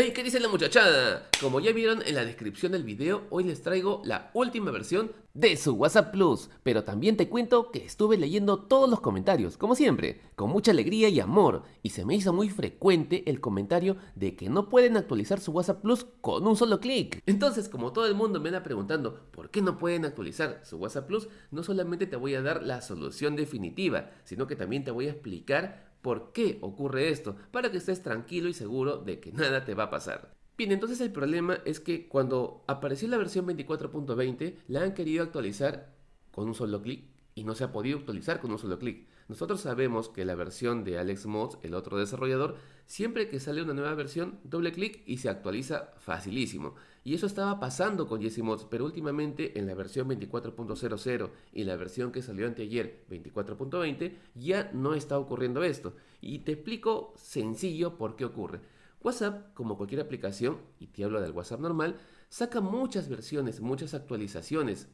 Hey, ¿qué dice la muchachada? Como ya vieron en la descripción del video, hoy les traigo la última versión de su WhatsApp Plus. Pero también te cuento que estuve leyendo todos los comentarios, como siempre, con mucha alegría y amor. Y se me hizo muy frecuente el comentario de que no pueden actualizar su WhatsApp Plus con un solo clic. Entonces, como todo el mundo me anda preguntando por qué no pueden actualizar su WhatsApp Plus, no solamente te voy a dar la solución definitiva, sino que también te voy a explicar por qué ocurre esto, para que estés tranquilo y seguro de que nada te va a pasar. Bien, entonces el problema es que cuando apareció la versión 24.20 la han querido actualizar con un solo clic y no se ha podido actualizar con un solo clic. Nosotros sabemos que la versión de Alex Mods, el otro desarrollador, siempre que sale una nueva versión, doble clic y se actualiza facilísimo. Y eso estaba pasando con Jesse Mods, pero últimamente en la versión 24.00 y la versión que salió anteayer, 24.20, ya no está ocurriendo esto. Y te explico sencillo por qué ocurre. WhatsApp, como cualquier aplicación, y te hablo del WhatsApp normal, saca muchas versiones, muchas actualizaciones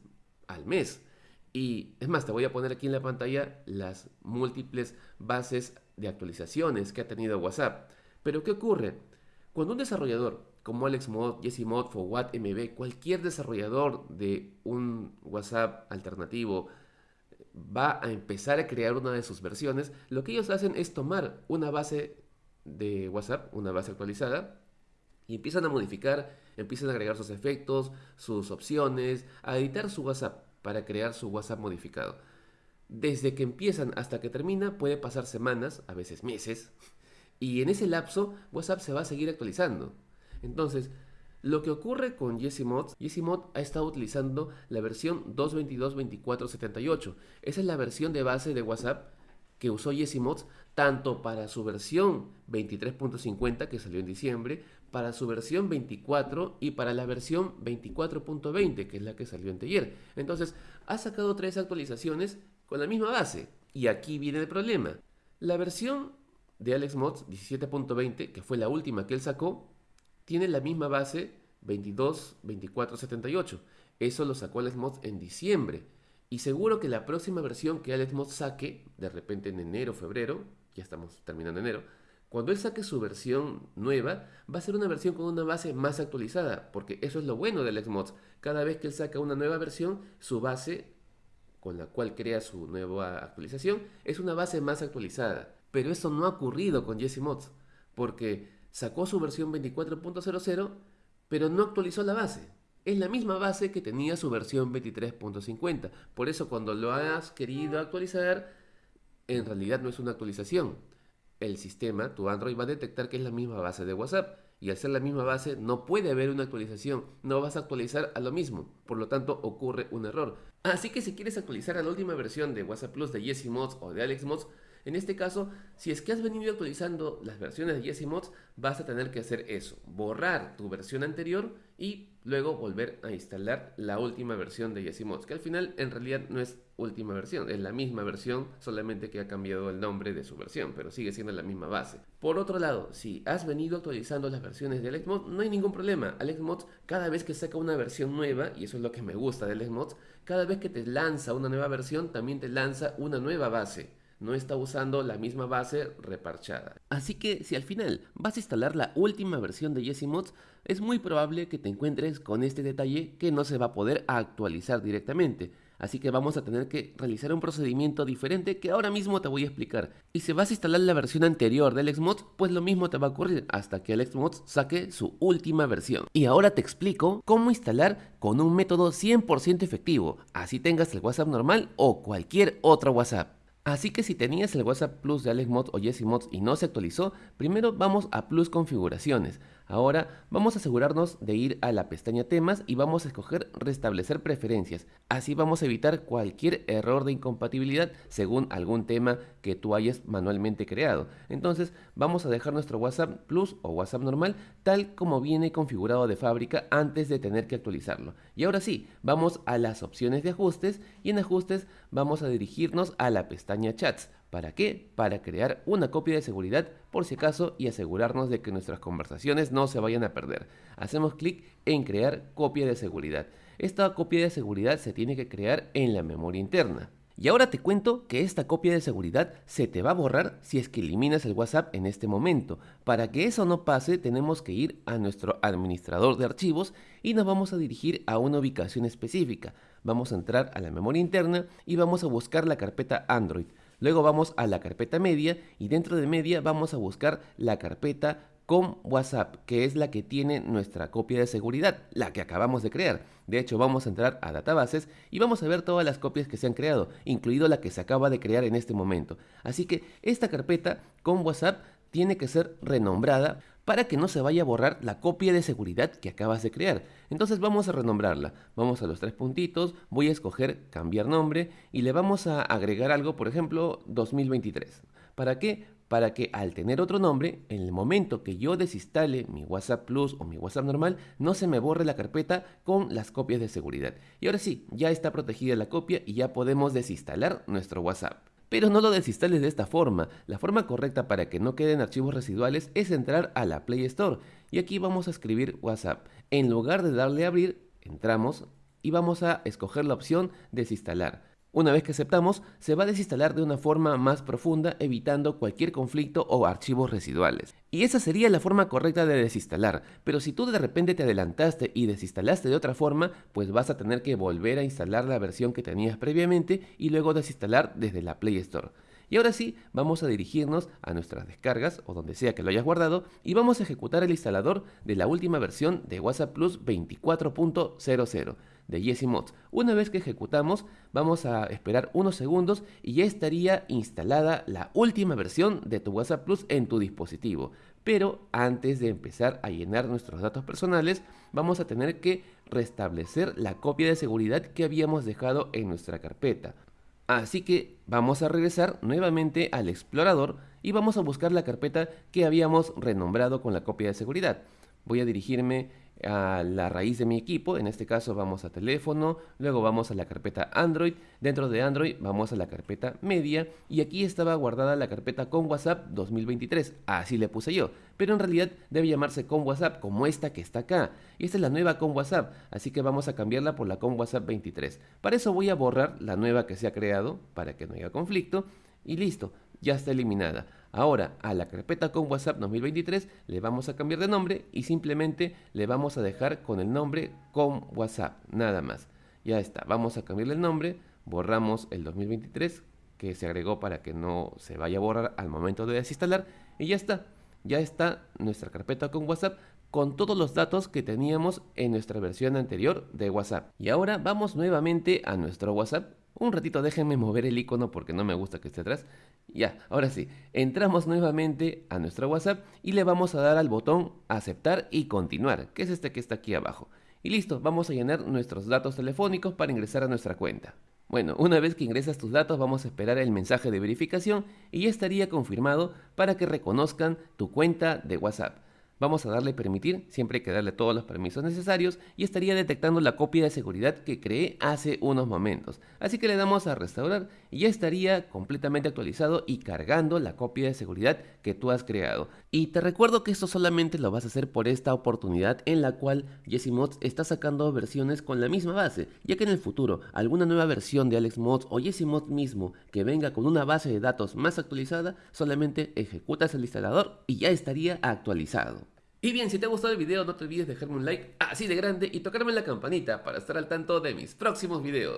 al mes. Y es más, te voy a poner aquí en la pantalla las múltiples bases de actualizaciones que ha tenido WhatsApp. Pero ¿qué ocurre? Cuando un desarrollador como AlexMod, JessieMod, ForWhat, MB, cualquier desarrollador de un WhatsApp alternativo va a empezar a crear una de sus versiones, lo que ellos hacen es tomar una base de WhatsApp, una base actualizada, y empiezan a modificar, empiezan a agregar sus efectos, sus opciones, a editar su WhatsApp para crear su WhatsApp modificado. Desde que empiezan hasta que termina puede pasar semanas, a veces meses, y en ese lapso WhatsApp se va a seguir actualizando. Entonces, lo que ocurre con JessiMod, JessiMod ha estado utilizando la versión 2.22.24.78. Esa es la versión de base de WhatsApp que usó JessiMods tanto para su versión 23.50 que salió en diciembre, para su versión 24 y para la versión 24.20 que es la que salió en taller. Entonces ha sacado tres actualizaciones con la misma base. Y aquí viene el problema. La versión de AlexMods 17.20, que fue la última que él sacó, tiene la misma base 22, 24, 78. Eso lo sacó AlexMods en diciembre. Y seguro que la próxima versión que AlexMods saque, de repente en enero, febrero, ya estamos terminando enero, cuando él saque su versión nueva, va a ser una versión con una base más actualizada, porque eso es lo bueno del Xmods. Cada vez que él saca una nueva versión, su base con la cual crea su nueva actualización es una base más actualizada. Pero eso no ha ocurrido con Jesse Mods, porque sacó su versión 24.00, pero no actualizó la base. Es la misma base que tenía su versión 23.50. Por eso cuando lo has querido actualizar, en realidad no es una actualización el sistema, tu Android va a detectar que es la misma base de WhatsApp. Y al ser la misma base no puede haber una actualización, no vas a actualizar a lo mismo, por lo tanto ocurre un error. Así que si quieres actualizar a la última versión de WhatsApp Plus de Jesse Mods o de Alex Mods, en este caso, si es que has venido actualizando las versiones de Jesse Mods, vas a tener que hacer eso, borrar tu versión anterior y luego volver a instalar la última versión de Jesse Mods, que al final en realidad no es última versión, es la misma versión, solamente que ha cambiado el nombre de su versión, pero sigue siendo la misma base. Por otro lado, si has venido actualizando las versiones de AlexMods, no hay ningún problema. AlexMods cada vez que saca una versión nueva, y eso es lo que me gusta de AlexMods, cada vez que te lanza una nueva versión, también te lanza una nueva base no está usando la misma base reparchada. Así que si al final vas a instalar la última versión de Jesse Mods, es muy probable que te encuentres con este detalle que no se va a poder actualizar directamente. Así que vamos a tener que realizar un procedimiento diferente que ahora mismo te voy a explicar. Y si vas a instalar la versión anterior del Xmods, pues lo mismo te va a ocurrir hasta que el Xmods saque su última versión. Y ahora te explico cómo instalar con un método 100% efectivo, así tengas el WhatsApp normal o cualquier otro WhatsApp. Así que si tenías el WhatsApp Plus de AlexMods o JessieMods y no se actualizó, primero vamos a Plus Configuraciones. Ahora vamos a asegurarnos de ir a la pestaña temas y vamos a escoger restablecer preferencias. Así vamos a evitar cualquier error de incompatibilidad según algún tema que tú hayas manualmente creado. Entonces vamos a dejar nuestro WhatsApp Plus o WhatsApp normal tal como viene configurado de fábrica antes de tener que actualizarlo. Y ahora sí, vamos a las opciones de ajustes y en ajustes vamos a dirigirnos a la pestaña chats. ¿Para qué? Para crear una copia de seguridad por si acaso y asegurarnos de que nuestras conversaciones no se vayan a perder. Hacemos clic en crear copia de seguridad. Esta copia de seguridad se tiene que crear en la memoria interna. Y ahora te cuento que esta copia de seguridad se te va a borrar si es que eliminas el WhatsApp en este momento. Para que eso no pase tenemos que ir a nuestro administrador de archivos y nos vamos a dirigir a una ubicación específica. Vamos a entrar a la memoria interna y vamos a buscar la carpeta Android. Luego vamos a la carpeta media y dentro de media vamos a buscar la carpeta con WhatsApp, que es la que tiene nuestra copia de seguridad, la que acabamos de crear. De hecho, vamos a entrar a databases y vamos a ver todas las copias que se han creado, incluido la que se acaba de crear en este momento. Así que esta carpeta con WhatsApp tiene que ser renombrada para que no se vaya a borrar la copia de seguridad que acabas de crear. Entonces vamos a renombrarla. Vamos a los tres puntitos, voy a escoger cambiar nombre y le vamos a agregar algo, por ejemplo, 2023. ¿Para qué? Para que al tener otro nombre, en el momento que yo desinstale mi WhatsApp Plus o mi WhatsApp normal, no se me borre la carpeta con las copias de seguridad. Y ahora sí, ya está protegida la copia y ya podemos desinstalar nuestro WhatsApp. Pero no lo desinstales de esta forma. La forma correcta para que no queden archivos residuales es entrar a la Play Store. Y aquí vamos a escribir WhatsApp. En lugar de darle a abrir, entramos y vamos a escoger la opción desinstalar. Una vez que aceptamos, se va a desinstalar de una forma más profunda evitando cualquier conflicto o archivos residuales. Y esa sería la forma correcta de desinstalar, pero si tú de repente te adelantaste y desinstalaste de otra forma, pues vas a tener que volver a instalar la versión que tenías previamente y luego desinstalar desde la Play Store. Y ahora sí, vamos a dirigirnos a nuestras descargas o donde sea que lo hayas guardado y vamos a ejecutar el instalador de la última versión de WhatsApp Plus 24.00 de Jesse Mods. Una vez que ejecutamos, vamos a esperar unos segundos y ya estaría instalada la última versión de tu WhatsApp Plus en tu dispositivo. Pero antes de empezar a llenar nuestros datos personales, vamos a tener que restablecer la copia de seguridad que habíamos dejado en nuestra carpeta. Así que vamos a regresar nuevamente al explorador y vamos a buscar la carpeta que habíamos renombrado con la copia de seguridad. Voy a dirigirme a la raíz de mi equipo, en este caso vamos a teléfono, luego vamos a la carpeta Android, dentro de Android vamos a la carpeta media y aquí estaba guardada la carpeta con WhatsApp 2023, así le puse yo, pero en realidad debe llamarse con WhatsApp como esta que está acá, y esta es la nueva con WhatsApp, así que vamos a cambiarla por la con WhatsApp 23. Para eso voy a borrar la nueva que se ha creado, para que no haya conflicto, y listo, ya está eliminada. Ahora a la carpeta con WhatsApp 2023 le vamos a cambiar de nombre y simplemente le vamos a dejar con el nombre con WhatsApp, nada más. Ya está, vamos a cambiarle el nombre, borramos el 2023 que se agregó para que no se vaya a borrar al momento de desinstalar y ya está. Ya está nuestra carpeta con WhatsApp con todos los datos que teníamos en nuestra versión anterior de WhatsApp. Y ahora vamos nuevamente a nuestro WhatsApp un ratito déjenme mover el icono porque no me gusta que esté atrás. Ya, ahora sí, entramos nuevamente a nuestro WhatsApp y le vamos a dar al botón aceptar y continuar, que es este que está aquí abajo. Y listo, vamos a llenar nuestros datos telefónicos para ingresar a nuestra cuenta. Bueno, una vez que ingresas tus datos vamos a esperar el mensaje de verificación y ya estaría confirmado para que reconozcan tu cuenta de WhatsApp. Vamos a darle permitir, siempre hay que darle todos los permisos necesarios y estaría detectando la copia de seguridad que creé hace unos momentos. Así que le damos a restaurar y ya estaría completamente actualizado y cargando la copia de seguridad que tú has creado. Y te recuerdo que esto solamente lo vas a hacer por esta oportunidad en la cual Mods está sacando versiones con la misma base, ya que en el futuro alguna nueva versión de AlexMods o Mods mismo que venga con una base de datos más actualizada, solamente ejecutas el instalador y ya estaría actualizado. Y bien, si te ha gustado el video no te olvides dejarme un like así de grande y tocarme la campanita para estar al tanto de mis próximos videos.